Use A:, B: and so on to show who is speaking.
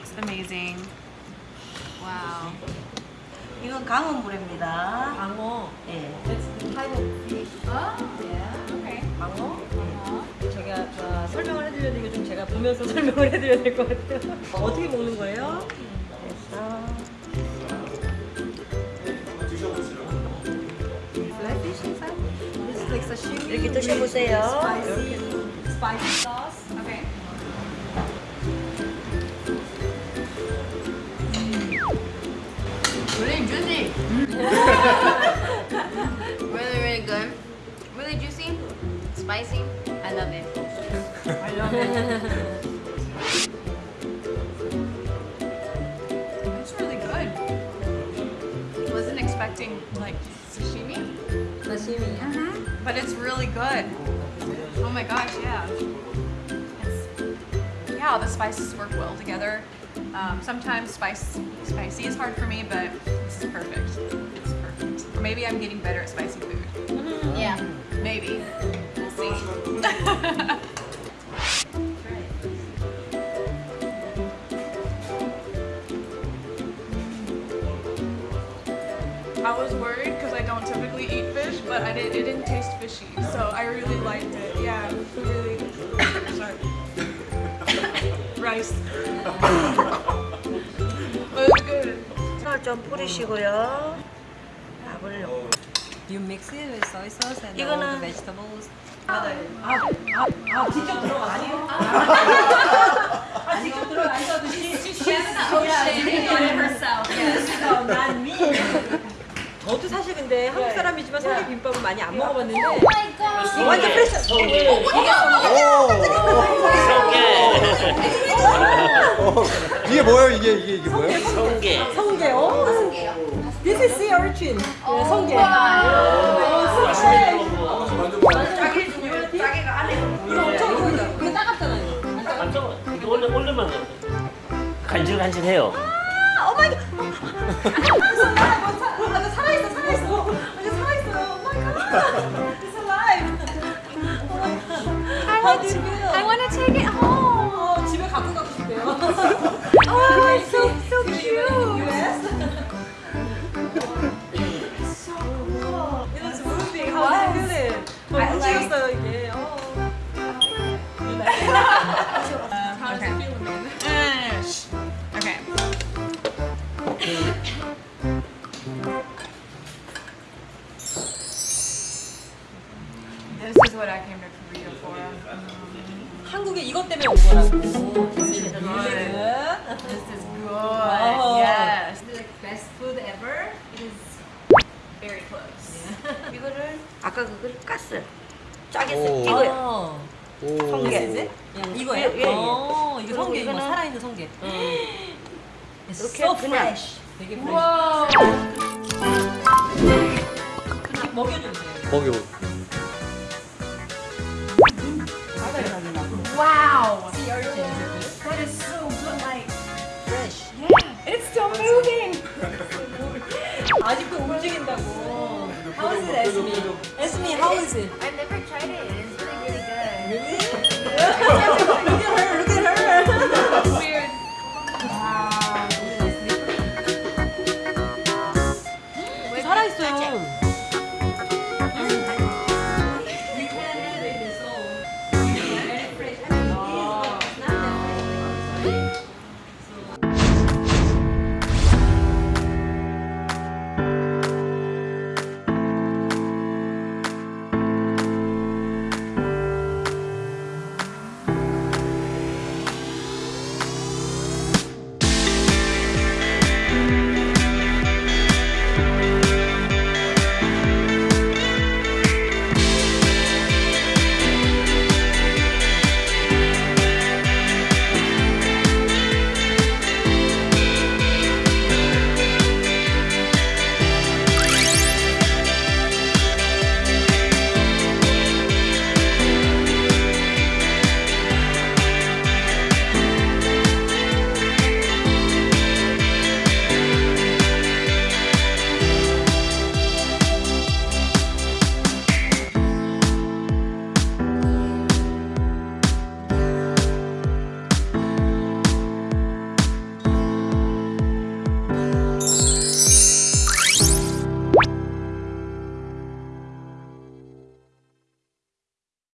A: looks amazing.
B: Wow.
C: 이건 강어물입니다.
A: 방어.
C: 예.
B: Okay.
A: 방어? 제가 어, 설명을 해드려야 되고 좀 제가 보면서 설명을 해드려야 될 것 같아요. 어, 어떻게 먹는 거예요?
C: 그래서
A: This is like sashimi.
C: 이렇게 드셔보세요.
A: Spicy, spicy sauce.
B: Okay. really, really good. Really juicy. Spicy. I love it.
A: I love it.
D: It's really good. Wasn't expecting like sashimi,
A: Sashimi.
D: but it's really good. Oh my gosh, yeah. It's, yeah, all the spices work well together. Um, sometimes spice spicy is hard for me, but maybe I'm getting better at spicy food.
B: Yeah.
D: Maybe. We'll see. I was worried because I don't typically eat fish, but I did. It didn't taste fishy, so I really liked it. Yeah, really. Sorry. Rice. but it's good.
C: 쌀좀 뿌리시고요. 넣고.
A: You mix it with soy sauce and all
C: 이거는-
A: the vegetables.
C: 아,
A: 아 직접 들어가 아니요? 아 직접 들어가 안 써듯이.
B: She has the ocean on herself. Yes.
A: 난 미. 저도 사실 근데 한국 사람이지만 성게 비빔밥은 많이 안 먹어봤는데
B: Oh my god.
A: 완전 프레시. 성게.
E: 이게 뭐예요? 이게 이게 이게 뭐예요?
F: 성게
A: 성게. 오. This is sea urchin. 네, 성게. 이거 엄청 보이죠? 이거 따갑잖아요.
F: 완전 이거 원래 원래만 간질간질해요.
A: 아, Oh my God. 아, 살아있어, 살아있어. 완전 살아있어요. Oh my God. It's alive. Oh my God.
D: I want to take it home.
A: 어, 집에 갖고 가고 싶대요.
D: Oh, it's so so cute.
A: How do you feel it? 어, 움직였어요 이게. 어.
D: How does it feel, Amanda? Shh. Okay. This is what I came to Korea for.
A: 한국에 이것 때문에 온 거라고. This is good.
D: This is good.
A: Oh.
D: Yes.
B: The best food ever.
D: Very close.
C: 이거를 아까 그걸 깠어요. 짜게
E: 오.
C: 써. 이거요.
A: 어.
C: 성게.
A: 이거예요?
C: 예, 예, 예.
A: 어, 이거
C: 그리고
A: 성게, 이거
C: 이거는-
A: 살아있는 성게. It's
C: 이렇게
A: so
C: 그냥-
A: fresh. 되게 fresh.
D: Whoa.
A: 먹여주세요.
E: 먹여.
D: Wow.
A: Sea urchin.
D: That is so good. Like,
A: Fresh.
D: yeah. It's still moving.
A: 아직도 움직인다고. How is it, Esme? Esme, how is it?
B: I've never tried it. It's really, really good. Really?